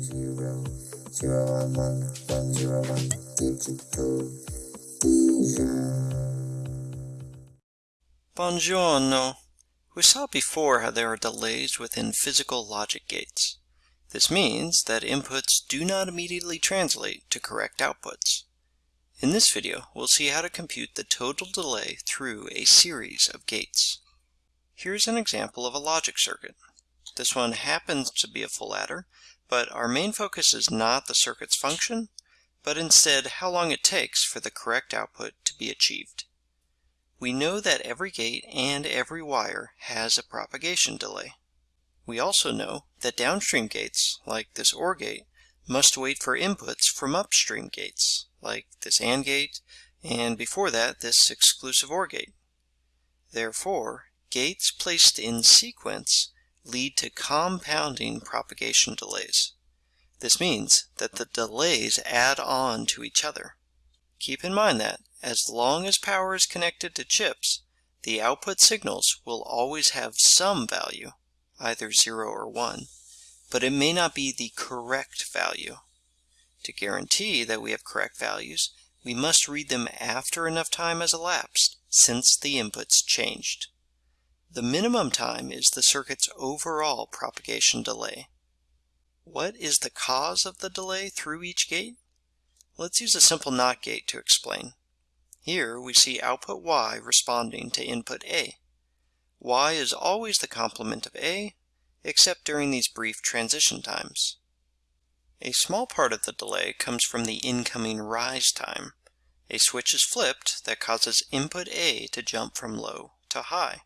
zero zero one one one zero one digital vision. Buongiorno. We saw before how there are delays within physical logic gates. This means that inputs do not immediately translate to correct outputs. In this video, we'll see how to compute the total delay through a series of gates. Here's an example of a logic circuit. This one happens to be a full adder, but our main focus is not the circuit's function, but instead how long it takes for the correct output to be achieved. We know that every gate and every wire has a propagation delay. We also know that downstream gates, like this OR gate, must wait for inputs from upstream gates, like this AND gate, and before that this exclusive OR gate. Therefore, gates placed in sequence lead to compounding propagation delays. This means that the delays add on to each other. Keep in mind that, as long as power is connected to chips, the output signals will always have some value, either 0 or 1, but it may not be the correct value. To guarantee that we have correct values, we must read them after enough time has elapsed since the inputs changed. The minimum time is the circuit's overall propagation delay. What is the cause of the delay through each gate? Let's use a simple NOT gate to explain. Here we see output Y responding to input A. Y is always the complement of A, except during these brief transition times. A small part of the delay comes from the incoming rise time. A switch is flipped that causes input A to jump from low to high.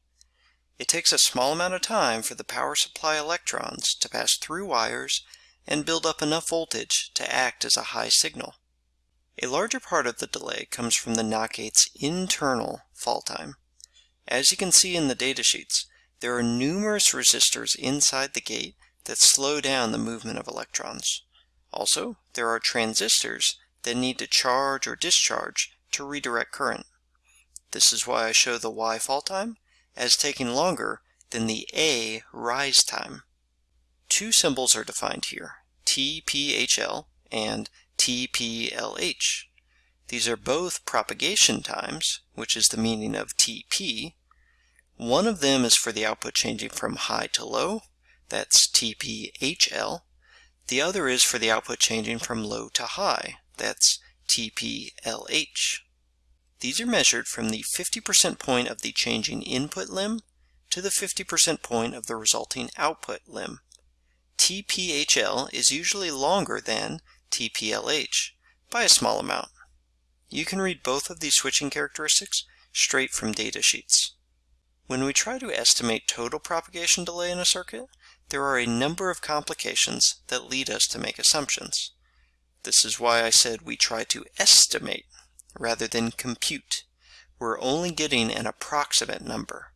It takes a small amount of time for the power supply electrons to pass through wires and build up enough voltage to act as a high signal. A larger part of the delay comes from the NOT gate's internal fall time. As you can see in the datasheets, there are numerous resistors inside the gate that slow down the movement of electrons. Also, there are transistors that need to charge or discharge to redirect current. This is why I show the Y fall time as taking longer than the A rise time. Two symbols are defined here, TPHL and TPLH. These are both propagation times, which is the meaning of TP. One of them is for the output changing from high to low, that's TPHL. The other is for the output changing from low to high, that's TPLH. These are measured from the 50% point of the changing input limb to the 50% point of the resulting output limb. TPHL is usually longer than TPLH by a small amount. You can read both of these switching characteristics straight from data sheets. When we try to estimate total propagation delay in a circuit, there are a number of complications that lead us to make assumptions. This is why I said we try to estimate rather than compute. We're only getting an approximate number.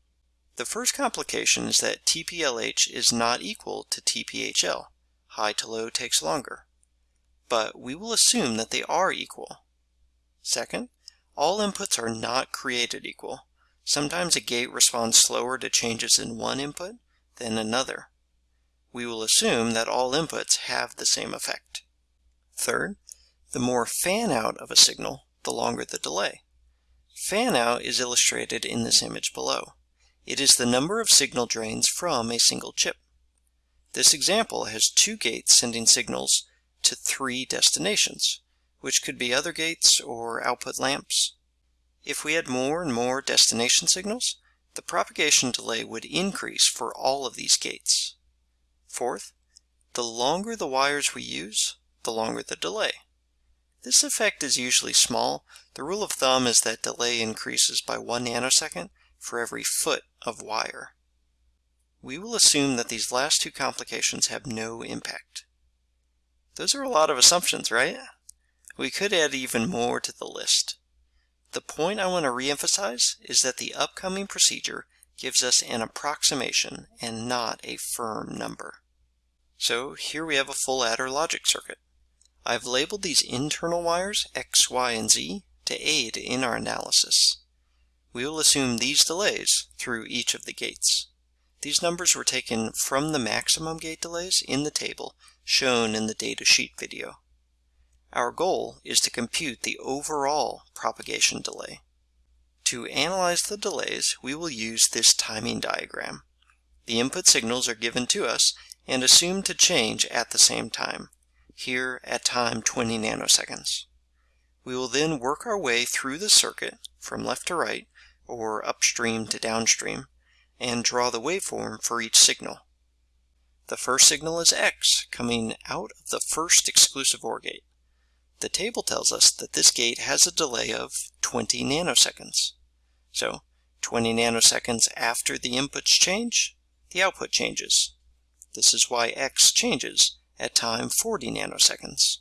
The first complication is that TPLH is not equal to TPHL. High to low takes longer. But we will assume that they are equal. Second, all inputs are not created equal. Sometimes a gate responds slower to changes in one input than another. We will assume that all inputs have the same effect. Third, the more fan-out of a signal, the longer the delay. Fan-out is illustrated in this image below. It is the number of signal drains from a single chip. This example has two gates sending signals to three destinations, which could be other gates or output lamps. If we had more and more destination signals, the propagation delay would increase for all of these gates. Fourth, the longer the wires we use, the longer the delay. This effect is usually small. The rule of thumb is that delay increases by 1 nanosecond for every foot of wire. We will assume that these last two complications have no impact. Those are a lot of assumptions, right? We could add even more to the list. The point I want to reemphasize is that the upcoming procedure gives us an approximation and not a firm number. So here we have a full adder logic circuit. I've labeled these internal wires X, Y, and Z to aid in our analysis. We will assume these delays through each of the gates. These numbers were taken from the maximum gate delays in the table shown in the data sheet video. Our goal is to compute the overall propagation delay. To analyze the delays, we will use this timing diagram. The input signals are given to us and assumed to change at the same time, here at time 20 nanoseconds. We will then work our way through the circuit from left to right, or upstream to downstream, and draw the waveform for each signal. The first signal is X, coming out of the first exclusive OR gate. The table tells us that this gate has a delay of 20 nanoseconds. So 20 nanoseconds after the inputs change, the output changes. This is why X changes at time 40 nanoseconds.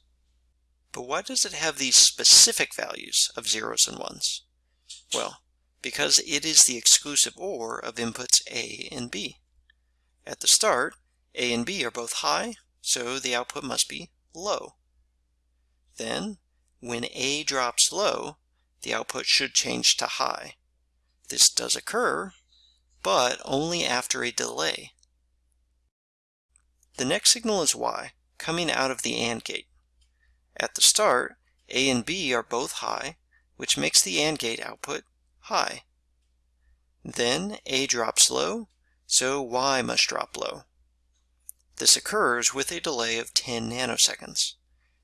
But why does it have these specific values of zeros and ones? Well, because it is the exclusive OR of inputs A and B. At the start, A and B are both high, so the output must be low. Then, when A drops low, the output should change to high. This does occur, but only after a delay. The next signal is Y, coming out of the AND gate. At the start, A and B are both high, which makes the AND gate output high. Then A drops low, so Y must drop low. This occurs with a delay of 10 nanoseconds.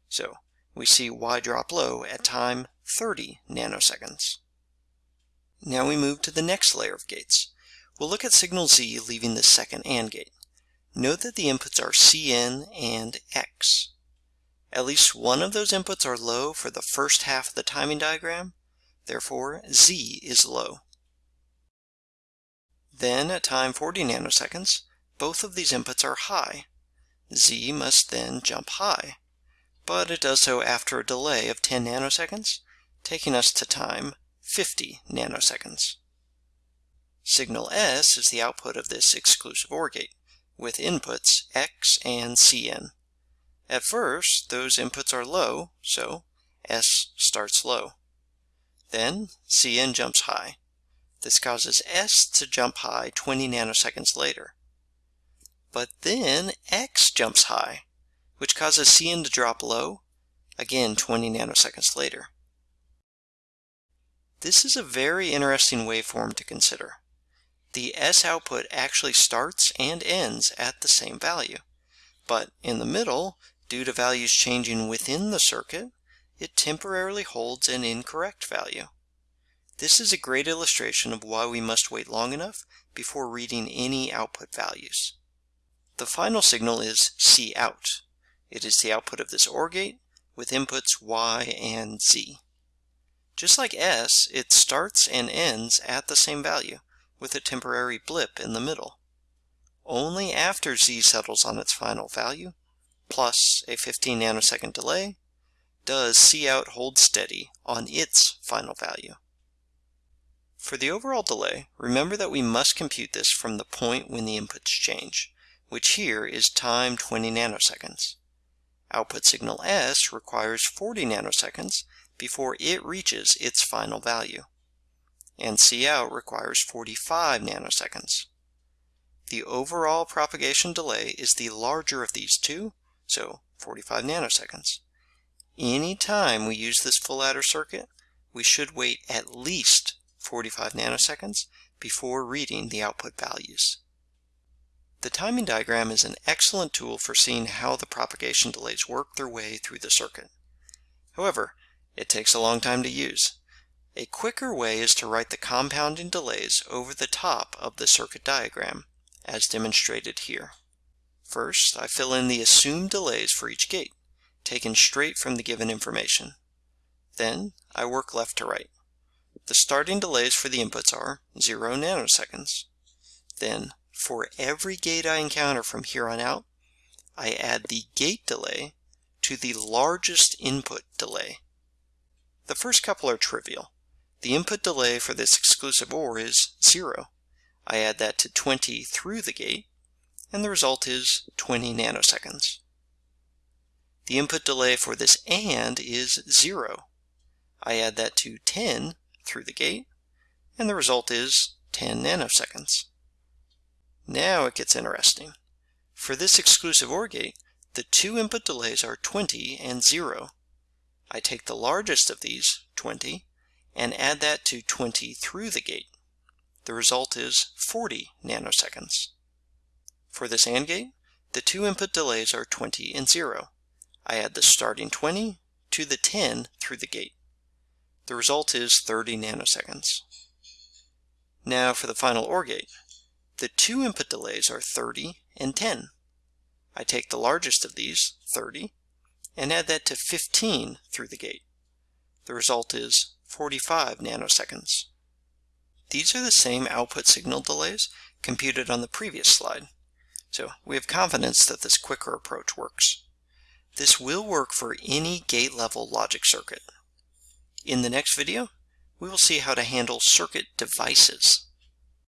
So we see Y drop low at time 30 nanoseconds. Now we move to the next layer of gates. We'll look at signal Z leaving the second AND gate. Note that the inputs are Cn and X. At least one of those inputs are low for the first half of the timing diagram, therefore Z is low. Then at time 40 nanoseconds, both of these inputs are high. Z must then jump high, but it does so after a delay of 10 nanoseconds, taking us to time 50 nanoseconds. Signal S is the output of this exclusive OR gate, with inputs X and Cn. At first, those inputs are low, so S starts low. Then Cn jumps high. This causes S to jump high 20 nanoseconds later. But then X jumps high, which causes Cn to drop low, again 20 nanoseconds later. This is a very interesting waveform to consider. The S output actually starts and ends at the same value, but in the middle, due to values changing within the circuit, it temporarily holds an incorrect value. This is a great illustration of why we must wait long enough before reading any output values. The final signal is C out. It is the output of this OR gate with inputs Y and Z. Just like S, it starts and ends at the same value with a temporary blip in the middle. Only after Z settles on its final value plus a 15 nanosecond delay, does Cout hold steady on its final value. For the overall delay, remember that we must compute this from the point when the inputs change, which here is time 20 nanoseconds. Output signal S requires 40 nanoseconds before it reaches its final value, and Cout requires 45 nanoseconds. The overall propagation delay is the larger of these two, so 45 nanoseconds. Any time we use this full adder circuit, we should wait at least 45 nanoseconds before reading the output values. The timing diagram is an excellent tool for seeing how the propagation delays work their way through the circuit. However, it takes a long time to use. A quicker way is to write the compounding delays over the top of the circuit diagram, as demonstrated here. First, I fill in the assumed delays for each gate, taken straight from the given information. Then, I work left to right. The starting delays for the inputs are 0 nanoseconds. Then, for every gate I encounter from here on out, I add the gate delay to the largest input delay. The first couple are trivial. The input delay for this exclusive OR is 0. I add that to 20 through the gate, and the result is 20 nanoseconds. The input delay for this AND is 0. I add that to 10 through the gate, and the result is 10 nanoseconds. Now it gets interesting. For this exclusive OR gate, the two input delays are 20 and 0. I take the largest of these, 20, and add that to 20 through the gate. The result is 40 nanoseconds. For this AND gate, the two input delays are 20 and 0. I add the starting 20 to the 10 through the gate. The result is 30 nanoseconds. Now for the final OR gate. The two input delays are 30 and 10. I take the largest of these, 30, and add that to 15 through the gate. The result is 45 nanoseconds. These are the same output signal delays computed on the previous slide, so we have confidence that this quicker approach works. This will work for any gate-level logic circuit. In the next video, we will see how to handle circuit devices.